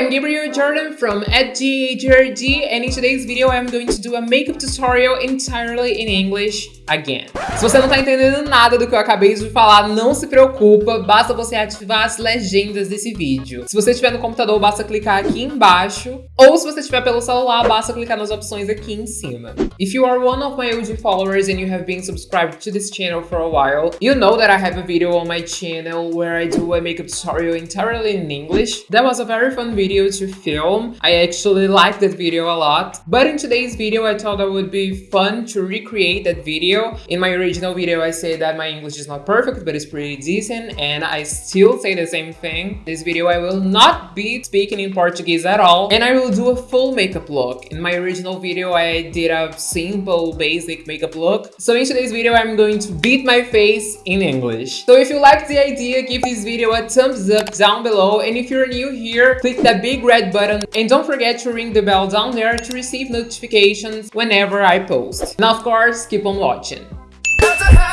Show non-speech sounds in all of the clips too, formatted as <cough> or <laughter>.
I'm Gabriel Jordan from @GAJRD and in today's video I'm going to do a makeup tutorial entirely in English again. Se você não tá entendendo nada do que eu acabei de falar, não se preocupa, basta você ativar as legendas desse vídeo. Se você estiver no computador, basta clicar aqui embaixo, ou se você estiver pelo celular, basta clicar nas opções aqui em cima. If you are one of my OG followers and you have been subscribed to this channel for a while, you know that I have a video on my channel where I do a makeup tutorial entirely in English. That was a very fun video to film. I actually liked that video a lot. But in today's video, I thought it would be fun to recreate that video. In my original video, I say that my English is not perfect, but it's pretty decent. And I still say the same thing. This video, I will not be speaking in Portuguese at all. And I will do a full makeup look. In my original video, I did a simple, basic makeup look. So in today's video, I'm going to beat my face in English. So if you like the idea, give this video a thumbs up down below. And if you're new here, click that big red button and don't forget to ring the bell down there to receive notifications whenever I post. And of course, keep on watching watching.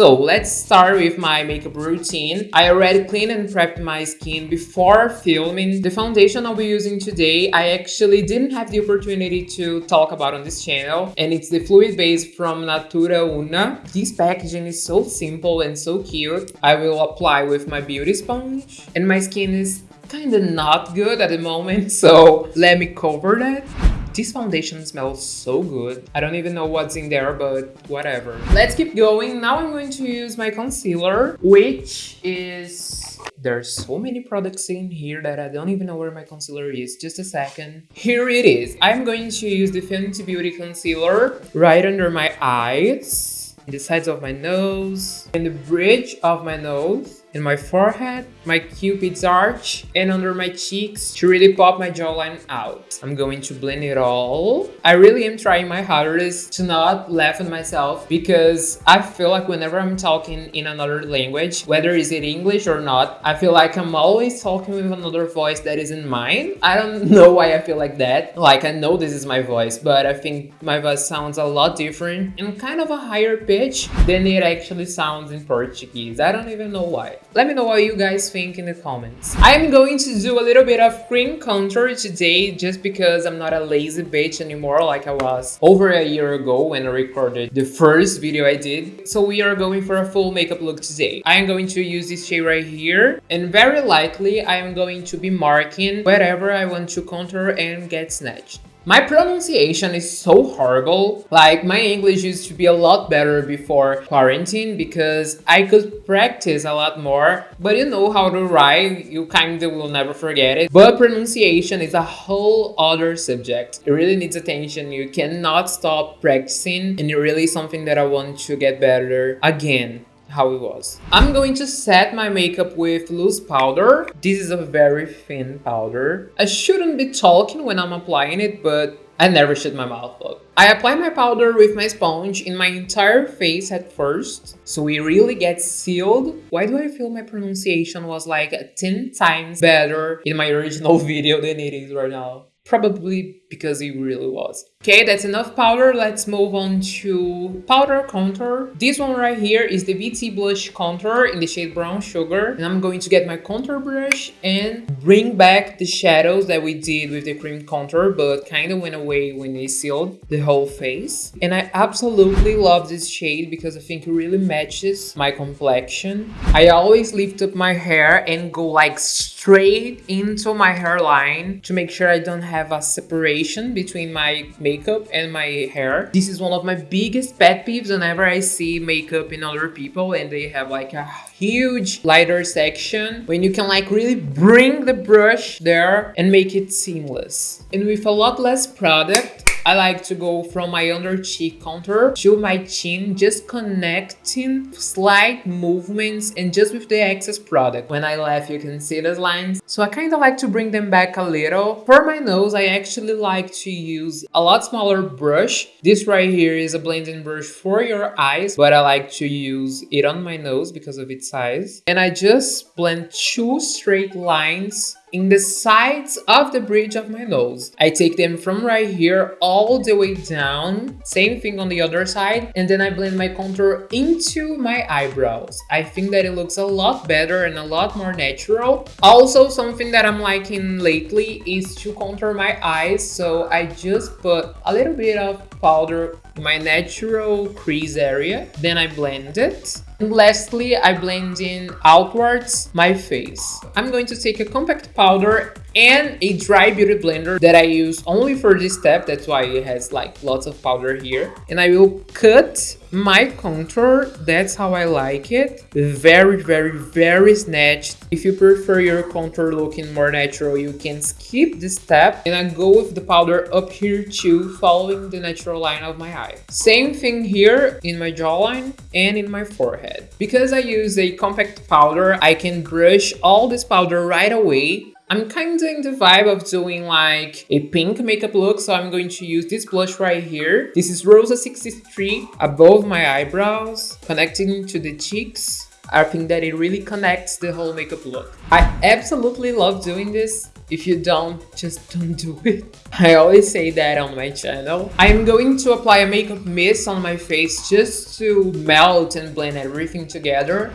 So let's start with my makeup routine. I already cleaned and prepped my skin before filming. The foundation I'll be using today, I actually didn't have the opportunity to talk about on this channel. And it's the fluid base from Natura Una. This packaging is so simple and so cute. I will apply with my beauty sponge. And my skin is kind of not good at the moment, <laughs> so let me cover that. This foundation smells so good. I don't even know what's in there, but whatever. Let's keep going. Now I'm going to use my concealer, which is... There's so many products in here that I don't even know where my concealer is. Just a second. Here it is. I'm going to use the Fenty Beauty Concealer right under my eyes, the sides of my nose, and the bridge of my nose in my forehead, my cupid's arch, and under my cheeks to really pop my jawline out. I'm going to blend it all. I really am trying my hardest to not laugh at myself because I feel like whenever I'm talking in another language, whether is it English or not, I feel like I'm always talking with another voice that isn't mine. I don't <laughs> know why I feel like that. Like I know this is my voice, but I think my voice sounds a lot different and kind of a higher pitch than it actually sounds in Portuguese. I don't even know why. Let me know what you guys think in the comments. I'm going to do a little bit of cream contour today just because I'm not a lazy bitch anymore like I was over a year ago when I recorded the first video I did. So we are going for a full makeup look today. I am going to use this shade right here and very likely I am going to be marking wherever I want to contour and get snatched. My pronunciation is so horrible. Like my English used to be a lot better before quarantine because I could practice a lot more. But you know how to write, you kinda will never forget it. But pronunciation is a whole other subject. It really needs attention. You cannot stop practicing and it really is something that I want to get better again how it was. I'm going to set my makeup with loose powder. This is a very thin powder. I shouldn't be talking when I'm applying it, but I never shut my mouth up. I apply my powder with my sponge in my entire face at first, so it really gets sealed. Why do I feel my pronunciation was like 10 times better in my original <laughs> video than it is right now? Probably because it really was. Okay, that's enough powder. Let's move on to powder contour. This one right here is the BT Blush Contour in the shade Brown Sugar. And I'm going to get my contour brush and bring back the shadows that we did with the cream contour, but kind of went away when they sealed the whole face. And I absolutely love this shade because I think it really matches my complexion. I always lift up my hair and go like straight into my hairline to make sure I don't have a separation between my makeup makeup and my hair. This is one of my biggest pet peeves whenever I see makeup in other people and they have like a huge lighter section when you can like really bring the brush there and make it seamless. And with a lot less product, I like to go from my under cheek contour to my chin, just connecting slight movements and just with the excess product. When I laugh, you can see those lines. So I kind of like to bring them back a little. For my nose, I actually like to use a lot smaller brush. This right here is a blending brush for your eyes, but I like to use it on my nose because of its size. And I just blend two straight lines in the sides of the bridge of my nose. I take them from right here all the way down, same thing on the other side, and then I blend my contour into my eyebrows. I think that it looks a lot better and a lot more natural. Also, something that I'm liking lately is to contour my eyes, so I just put a little bit of powder in my natural crease area, then I blend it and lastly, I blend in outwards my face. I'm going to take a compact powder and a dry beauty blender that I use only for this step. That's why it has like lots of powder here. And I will cut my contour. That's how I like it. Very, very, very snatched. If you prefer your contour looking more natural, you can skip this step. And I go with the powder up here too, following the natural line of my eye. Same thing here in my jawline and in my forehead. Because I use a compact powder, I can brush all this powder right away I'm kind of in the vibe of doing like a pink makeup look, so I'm going to use this blush right here. This is Rosa 63 above my eyebrows, connecting to the cheeks. I think that it really connects the whole makeup look. I absolutely love doing this. If you don't, just don't do it. <laughs> I always say that on my channel. I'm going to apply a makeup mist on my face just to melt and blend everything together.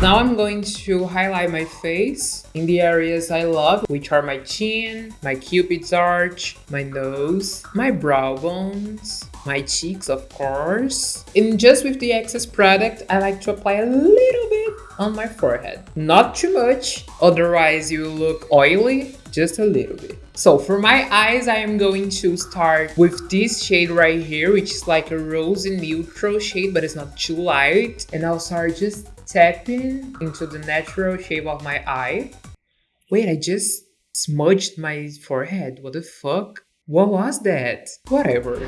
Now I'm going to highlight my face in the areas I love, which are my chin, my cupid's arch, my nose, my brow bones, my cheeks of course. And just with the excess product, I like to apply a little bit on my forehead. Not too much, otherwise you will look oily, just a little bit. So for my eyes, I am going to start with this shade right here, which is like a rosy neutral shade, but it's not too light. And I'll start just tapping into the natural shape of my eye. Wait, I just smudged my forehead. What the fuck? What was that? Whatever.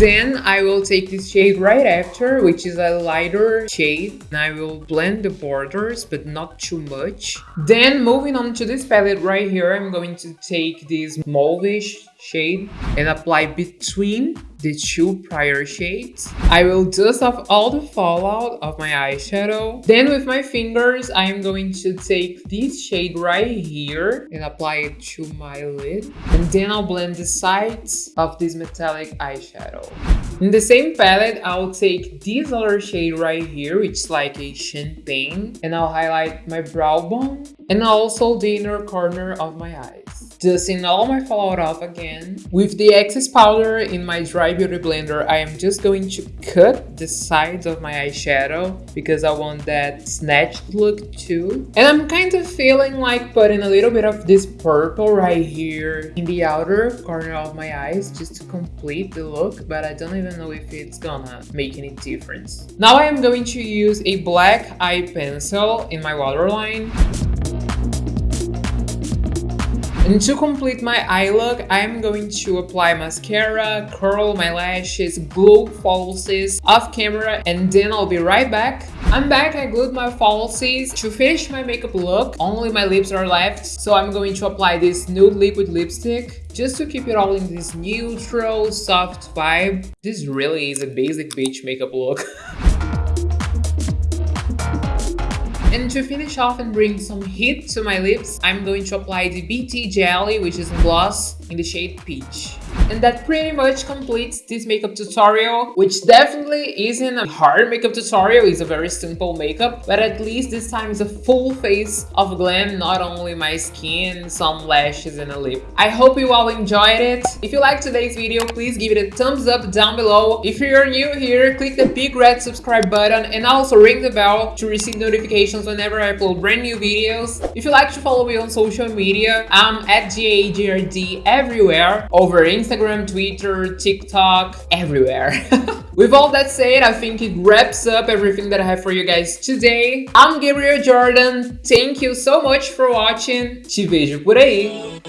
Then I will take this shade right after, which is a lighter shade. And I will blend the borders, but not too much. Then moving on to this palette right here, I'm going to take this mauvish shade and apply between the two prior shades. I will dust off all the fallout of my eyeshadow. Then with my fingers, I am going to take this shade right here and apply it to my lid. And then I'll blend the sides of this metallic eyeshadow. In the same palette, I'll take this other shade right here, which is like a champagne, and I'll highlight my brow bone and also the inner corner of my eyes. Dusting all my fallout off again. With the excess powder in my dry beauty blender, I am just going to cut the sides of my eyeshadow because I want that snatched look too. And I'm kind of feeling like putting a little bit of this purple right here in the outer corner of my eyes just to complete the look, but I don't even know if it's gonna make any difference. Now I am going to use a black eye pencil in my waterline. And to complete my eye look, I'm going to apply mascara, curl my lashes, glue falsies off camera, and then I'll be right back. I'm back, I glued my falsies. To finish my makeup look, only my lips are left, so I'm going to apply this nude liquid lipstick just to keep it all in this neutral, soft vibe. This really is a basic beach makeup look. <laughs> And to finish off and bring some heat to my lips, I'm going to apply the BT Jelly, which is a gloss in the shade Peach. And that pretty much completes this makeup tutorial, which definitely isn't a hard makeup tutorial, it's a very simple makeup, but at least this time is a full face of glam, not only my skin, some lashes and a lip. I hope you all enjoyed it. If you liked today's video, please give it a thumbs up down below. If you're new here, click the big red subscribe button and also ring the bell to receive notifications whenever I upload brand new videos. If you like to follow me on social media, I'm at GAGRD everywhere, over Instagram, Twitter, TikTok, everywhere. <laughs> With all that said, I think it wraps up everything that I have for you guys today. I'm Gabriel Jordan. Thank you so much for watching. Te vejo por aí.